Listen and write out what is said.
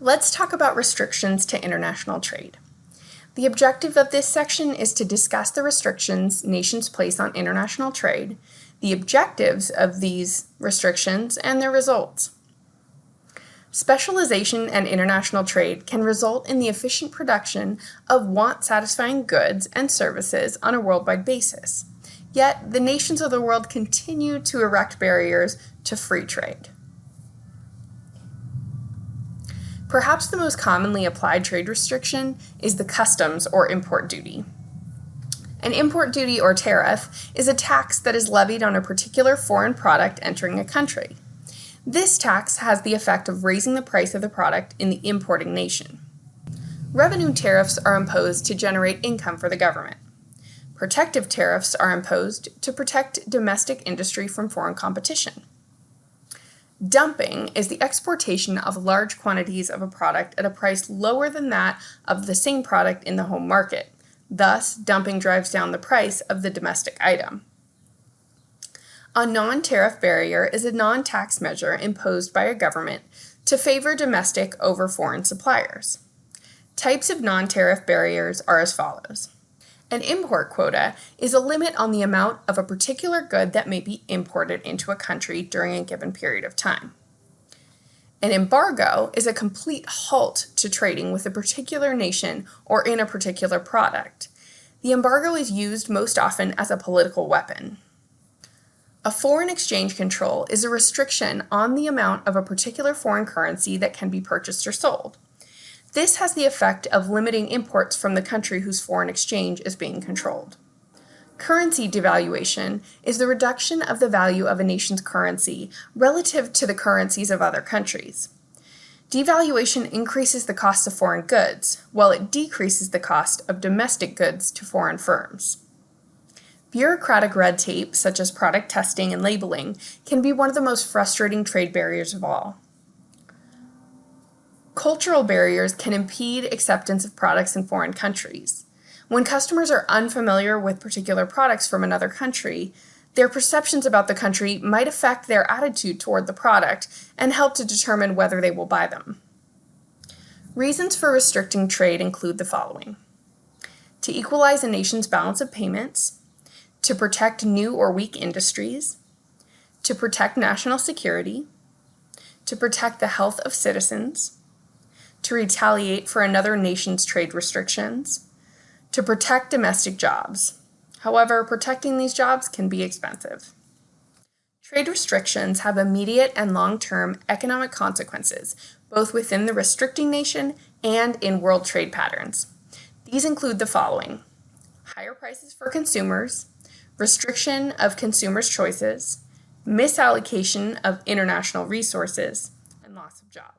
Let's talk about restrictions to international trade. The objective of this section is to discuss the restrictions nations place on international trade, the objectives of these restrictions, and their results. Specialization and international trade can result in the efficient production of want-satisfying goods and services on a worldwide basis. Yet, the nations of the world continue to erect barriers to free trade. Perhaps the most commonly applied trade restriction is the customs or import duty. An import duty or tariff is a tax that is levied on a particular foreign product entering a country. This tax has the effect of raising the price of the product in the importing nation. Revenue tariffs are imposed to generate income for the government. Protective tariffs are imposed to protect domestic industry from foreign competition. Dumping is the exportation of large quantities of a product at a price lower than that of the same product in the home market. Thus, dumping drives down the price of the domestic item. A non-tariff barrier is a non-tax measure imposed by a government to favor domestic over foreign suppliers. Types of non-tariff barriers are as follows. An import quota is a limit on the amount of a particular good that may be imported into a country during a given period of time. An embargo is a complete halt to trading with a particular nation or in a particular product. The embargo is used most often as a political weapon. A foreign exchange control is a restriction on the amount of a particular foreign currency that can be purchased or sold. This has the effect of limiting imports from the country whose foreign exchange is being controlled. Currency devaluation is the reduction of the value of a nation's currency relative to the currencies of other countries. Devaluation increases the cost of foreign goods, while it decreases the cost of domestic goods to foreign firms. Bureaucratic red tape, such as product testing and labeling, can be one of the most frustrating trade barriers of all. Cultural barriers can impede acceptance of products in foreign countries. When customers are unfamiliar with particular products from another country, their perceptions about the country might affect their attitude toward the product and help to determine whether they will buy them. Reasons for restricting trade include the following. To equalize a nation's balance of payments, to protect new or weak industries, to protect national security, to protect the health of citizens, to retaliate for another nation's trade restrictions, to protect domestic jobs. However, protecting these jobs can be expensive. Trade restrictions have immediate and long-term economic consequences, both within the restricting nation and in world trade patterns. These include the following. Higher prices for consumers, restriction of consumers' choices, misallocation of international resources, and loss of jobs.